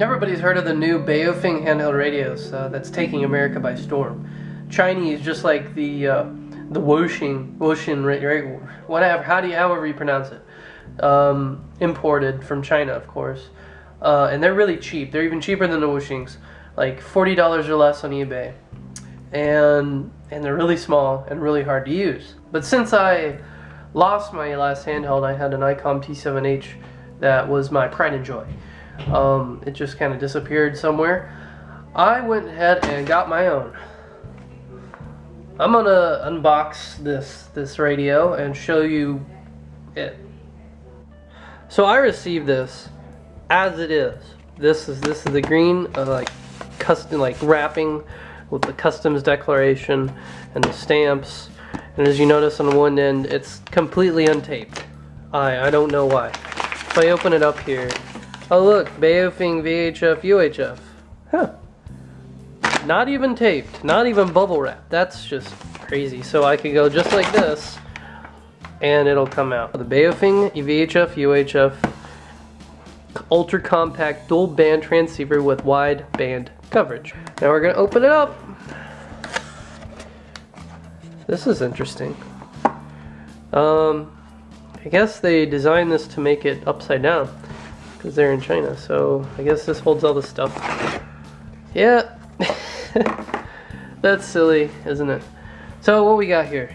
Everybody's heard of the new Baofeng handheld radios uh, that's taking America by storm. Chinese, just like the uh, the Woshing, Woshin, whatever, how do you, however you pronounce it, um, imported from China, of course, uh, and they're really cheap. They're even cheaper than the Woshings, like forty dollars or less on eBay, and and they're really small and really hard to use. But since I lost my last handheld, I had an ICOM T7H that was my pride and joy. Um, it just kind of disappeared somewhere. I went ahead and got my own. I'm gonna unbox this this radio and show you it. So I received this as it is. This is this is the green uh, like custom like wrapping with the customs declaration and the stamps. And as you notice on one end, it's completely untaped. I I don't know why. If I open it up here, Oh look, Baofeng VHF UHF. Huh. Not even taped, not even bubble wrap. That's just crazy. So I could go just like this and it'll come out. The Baofeng VHF UHF ultra compact dual band transceiver with wide band coverage. Now we're gonna open it up. This is interesting. Um, I guess they designed this to make it upside down because they're in China. So I guess this holds all the stuff. Yeah, that's silly, isn't it? So what we got here?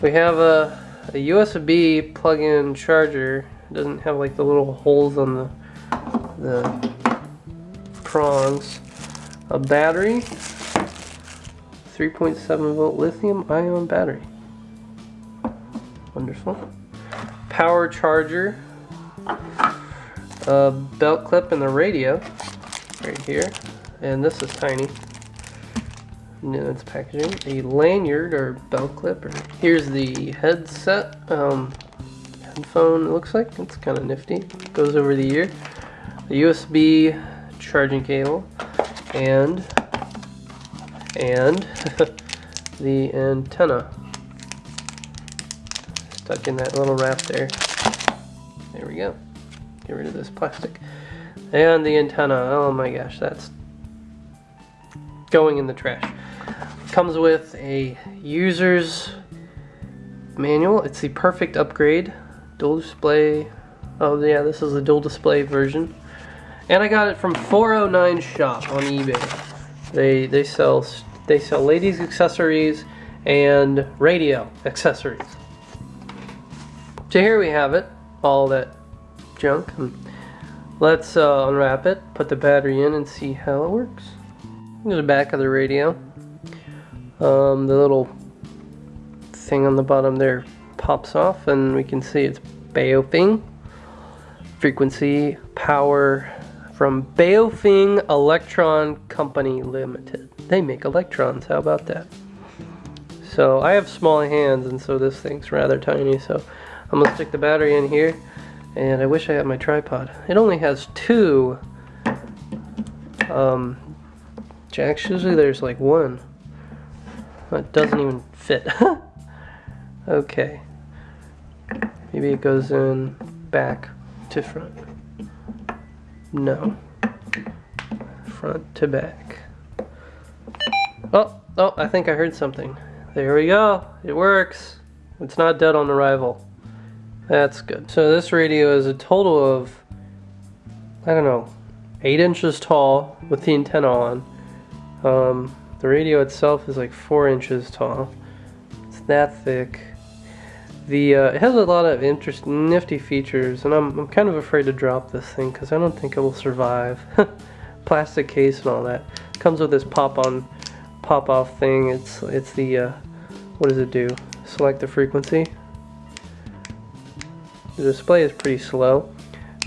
We have a, a USB plug-in charger. It doesn't have like the little holes on the the prongs. A battery, 3.7 volt lithium ion battery. Wonderful. Power charger, a belt clip and the radio right here. And this is tiny. No, it's packaging. A lanyard or belt clip. Or here's the headset. Um, headphone it looks like. It's kind of nifty. Goes over the ear. The USB charging cable. And and the antenna stuck in that little wrap there there we go Get rid of this plastic. And the antenna, oh my gosh, that's going in the trash. Comes with a user's manual. It's the perfect upgrade. Dual display. Oh yeah, this is the dual display version. And I got it from 409 Shop on eBay. They they sell they sell ladies accessories and radio accessories. So here we have it, all that junk. Let's uh, unwrap it, put the battery in and see how it works. Here's the back of the radio. Um, the little thing on the bottom there pops off and we can see it's Baofeng. Frequency, power from Baofeng Electron Company Limited. They make electrons, how about that? So I have small hands and so this thing's rather tiny so I'm gonna stick the battery in here and I wish I had my tripod. It only has two um, jacks. Usually there's like one. It doesn't even fit. okay. Maybe it goes in back to front. No. Front to back. Oh, oh, I think I heard something. There we go. It works. It's not dead on arrival. That's good. So this radio is a total of, I don't know, 8 inches tall with the antenna on. Um, the radio itself is like 4 inches tall. It's that thick. The uh, It has a lot of interesting, nifty features, and I'm, I'm kind of afraid to drop this thing because I don't think it will survive. Plastic case and all that. Comes with this pop-on, pop-off thing. It's, it's the, uh, what does it do? Select the frequency. The display is pretty slow,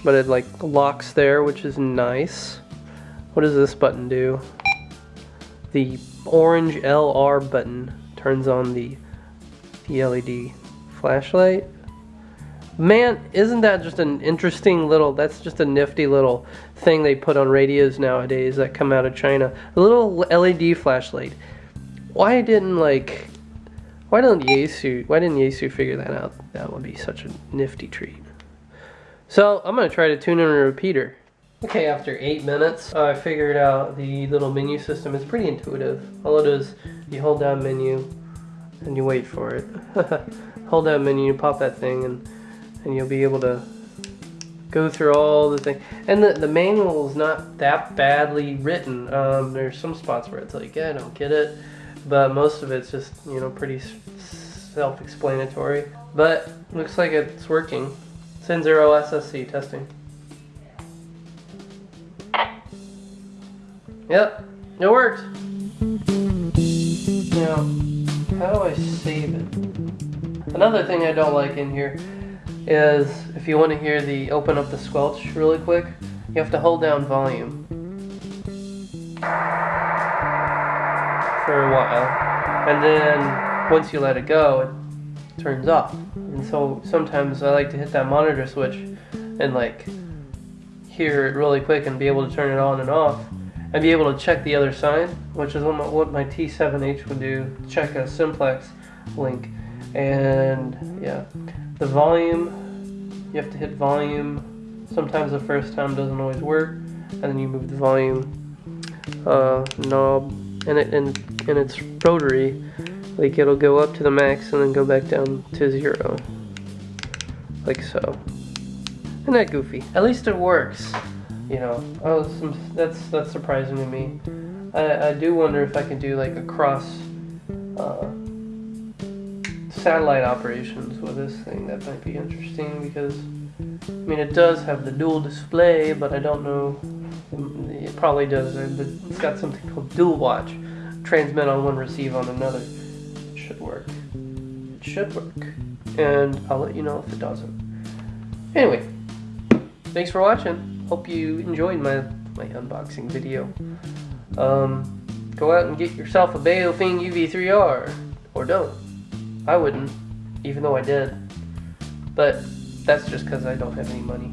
but it like locks there, which is nice. What does this button do? The orange LR button turns on the, the LED flashlight. Man, isn't that just an interesting little, that's just a nifty little thing they put on radios nowadays that come out of China. A little LED flashlight. Why didn't like why didn't Yaesu, why didn't Yaesu figure that out? That would be such a nifty treat. So I'm to try to tune in a repeater. Okay, after eight minutes, I figured out the little menu system. It's pretty intuitive. All it is, you hold down menu, and you wait for it. hold down menu, you pop that thing, and and you'll be able to go through all the things. And the, the manual is not that badly written. Um, there's some spots where it's like, yeah, I don't get it, but most of it's just you know pretty self-explanatory. But looks like it's working. Zero SSC testing. Yep, it worked. Now, how do I save it? Another thing I don't like in here is if you want to hear the open up the squelch really quick, you have to hold down volume for a while. And then once you let it go, it turns off. And so sometimes I like to hit that monitor switch and like hear it really quick and be able to turn it on and off and be able to check the other side, which is what my, what my T7H would do, check a simplex link. And yeah, the volume, you have to hit volume. Sometimes the first time doesn't always work, and then you move the volume uh, knob, and it and and it's rotary. Like it'll go up to the max and then go back down to zero, like so. Isn't that goofy? At least it works you know, oh, some, that's that's surprising to me. I, I do wonder if I can do like a cross uh, satellite operations with this thing. That might be interesting because I mean it does have the dual display, but I don't know. It probably does. It's got something called dual watch, transmit on one, receive on another. It should work. It should work, and I'll let you know if it doesn't. Anyway, thanks for watching hope you enjoyed my, my unboxing video. Um, go out and get yourself a Baofeng UV3R. Or don't. I wouldn't, even though I did. But that's just because I don't have any money.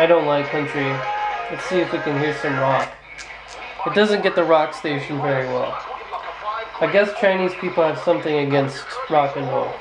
I don't like country. Let's see if we can hear some rock. It doesn't get the rock station very well. I guess Chinese people have something against rock and roll.